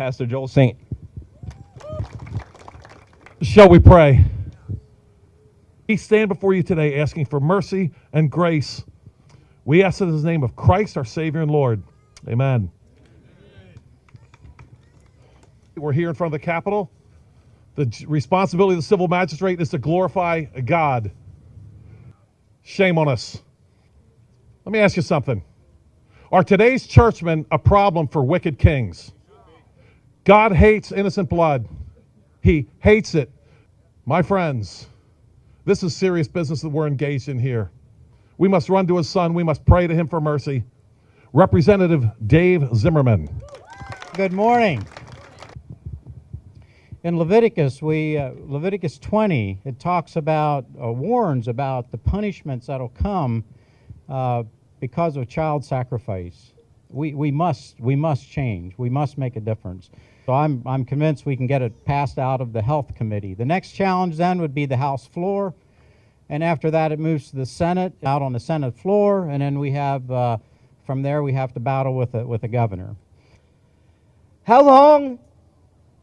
Pastor Joel Saint. Shall we pray? We stand before you today asking for mercy and grace. We ask it in the name of Christ, our Savior and Lord. Amen. We're here in front of the Capitol. The responsibility of the civil magistrate is to glorify God. Shame on us. Let me ask you something. Are today's churchmen a problem for wicked kings? God hates innocent blood. He hates it. My friends, this is serious business that we're engaged in here. We must run to his son. We must pray to him for mercy. Representative Dave Zimmerman. Good morning. In Leviticus, we uh, Leviticus 20, it talks about uh, warns about the punishments that'll come uh, because of child sacrifice. We, we must we must change. We must make a difference. So I'm I'm convinced we can get it passed out of the health committee. The next challenge then would be the House floor, and after that it moves to the Senate, out on the Senate floor, and then we have uh, from there we have to battle with a, with the governor. How long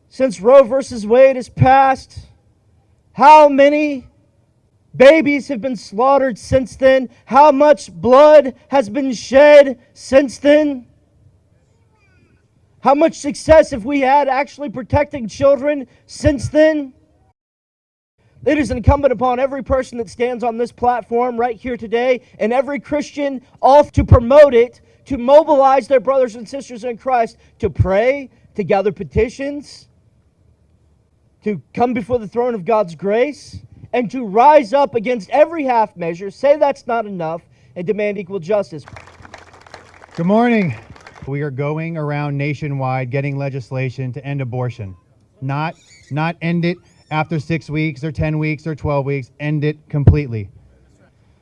since Roe versus Wade has passed? How many babies have been slaughtered since then? How much blood has been shed since then? How much success have we had actually protecting children since then? It is incumbent upon every person that stands on this platform right here today and every Christian off to promote it, to mobilize their brothers and sisters in Christ to pray, to gather petitions, to come before the throne of God's grace, and to rise up against every half measure, say that's not enough, and demand equal justice. Good morning. We are going around nationwide getting legislation to end abortion. Not not end it after 6 weeks or 10 weeks or 12 weeks, end it completely.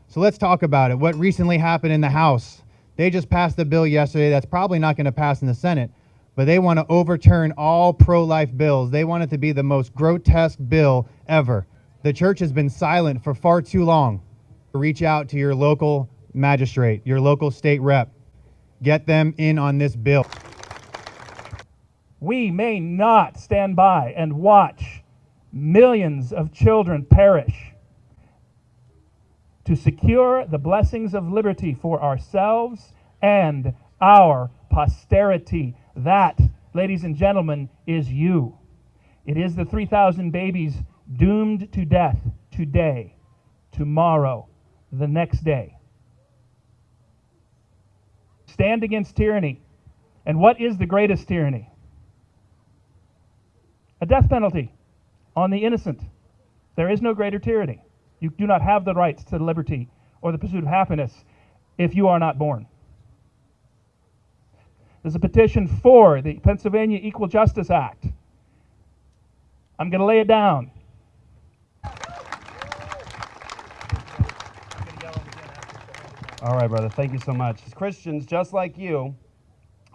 So let's talk about it. What recently happened in the House? They just passed a bill yesterday that's probably not going to pass in the Senate, but they want to overturn all pro-life bills. They want it to be the most grotesque bill ever. The church has been silent for far too long. Reach out to your local magistrate, your local state rep. Get them in on this bill. We may not stand by and watch millions of children perish. To secure the blessings of liberty for ourselves and our posterity. That, ladies and gentlemen, is you. It is the 3,000 babies doomed to death today, tomorrow, the next day. Stand against tyranny. And what is the greatest tyranny? A death penalty on the innocent. There is no greater tyranny. You do not have the rights to liberty or the pursuit of happiness if you are not born. There's a petition for the Pennsylvania Equal Justice Act. I'm going to lay it down. All right, brother. Thank you so much. As Christians, just like you,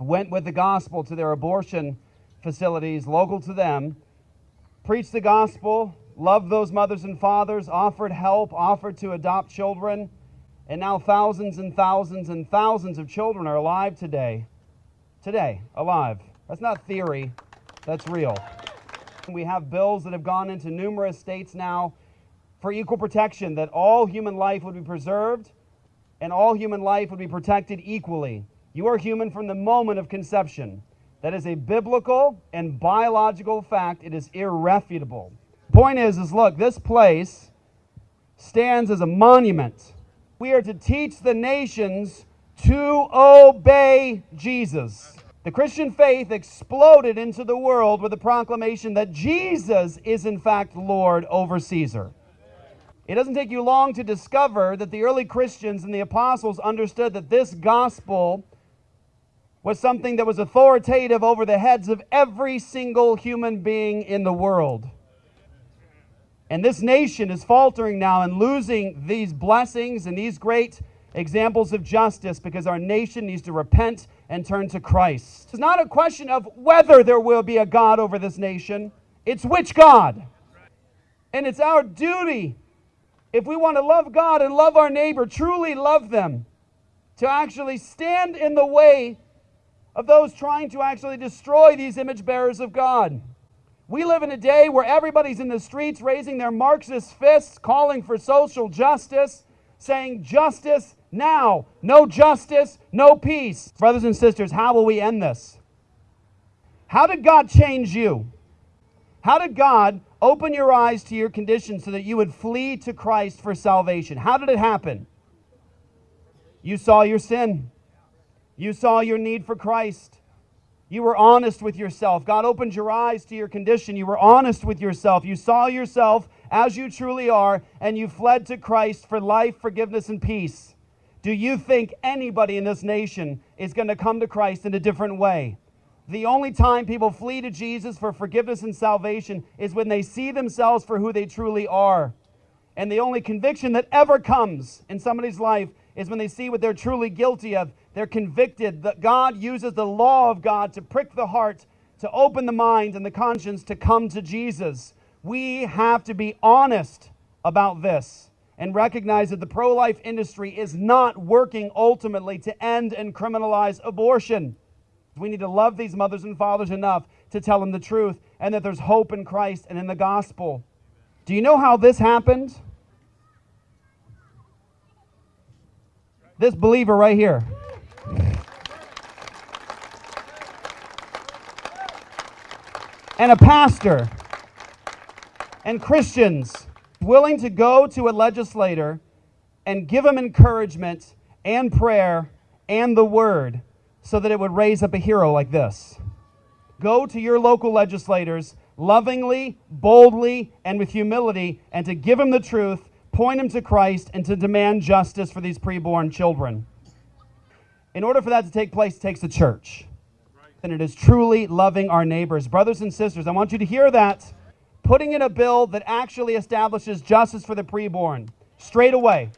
went with the gospel to their abortion facilities local to them, preached the gospel, loved those mothers and fathers, offered help, offered to adopt children, and now thousands and thousands and thousands of children are alive today. Today, alive. That's not theory, that's real. We have bills that have gone into numerous states now for equal protection, that all human life would be preserved and all human life would be protected equally. You are human from the moment of conception. That is a biblical and biological fact. It is irrefutable. Point is, is look, this place stands as a monument. We are to teach the nations to obey Jesus. The Christian faith exploded into the world with the proclamation that Jesus is in fact Lord over Caesar. It doesn't take you long to discover that the early Christians and the apostles understood that this gospel was something that was authoritative over the heads of every single human being in the world. And this nation is faltering now and losing these blessings and these great examples of justice because our nation needs to repent and turn to Christ. It's not a question of whether there will be a God over this nation, it's which God. And it's our duty if we want to love God and love our neighbor, truly love them, to actually stand in the way of those trying to actually destroy these image bearers of God. We live in a day where everybody's in the streets raising their Marxist fists, calling for social justice, saying justice now. No justice, no peace. Brothers and sisters, how will we end this? How did God change you? How did God open your eyes to your condition so that you would flee to Christ for salvation? How did it happen? You saw your sin. You saw your need for Christ. You were honest with yourself. God opened your eyes to your condition. You were honest with yourself. You saw yourself as you truly are, and you fled to Christ for life, forgiveness, and peace. Do you think anybody in this nation is going to come to Christ in a different way? The only time people flee to Jesus for forgiveness and salvation is when they see themselves for who they truly are. And the only conviction that ever comes in somebody's life is when they see what they're truly guilty of. They're convicted that God uses the law of God to prick the heart, to open the mind and the conscience to come to Jesus. We have to be honest about this and recognize that the pro life industry is not working ultimately to end and criminalize abortion. We need to love these mothers and fathers enough to tell them the truth and that there's hope in Christ and in the gospel. Do you know how this happened? This believer right here. And a pastor and Christians willing to go to a legislator and give him encouragement and prayer and the word so that it would raise up a hero like this. Go to your local legislators lovingly, boldly, and with humility, and to give them the truth, point them to Christ, and to demand justice for these preborn children. In order for that to take place, it takes the church. And it is truly loving our neighbors. Brothers and sisters, I want you to hear that. Putting in a bill that actually establishes justice for the preborn straight away.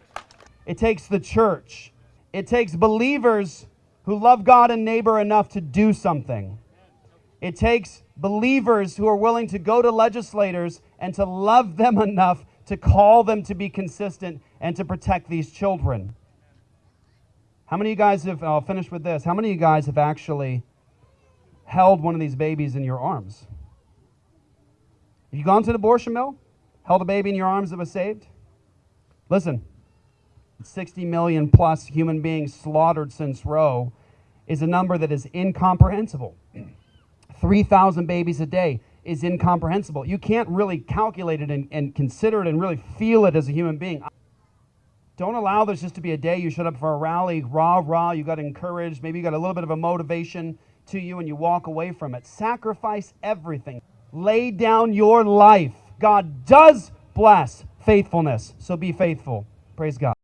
It takes the church. It takes believers who love God and neighbor enough to do something. It takes believers who are willing to go to legislators and to love them enough to call them to be consistent and to protect these children. How many of you guys have, I'll finish with this. How many of you guys have actually held one of these babies in your arms? Have you gone to an abortion mill? Held a baby in your arms that was saved? Listen, 60 million plus human beings slaughtered since Roe is a number that is incomprehensible. 3,000 babies a day is incomprehensible. You can't really calculate it and, and, consider it and really feel it as a human being. Don't allow this just to be a day you showed up for a rally, rah, rah, you got encouraged, maybe you got a little bit of a motivation to you and you walk away from it. Sacrifice everything. Lay down your life. God does bless faithfulness, so be faithful. Praise God.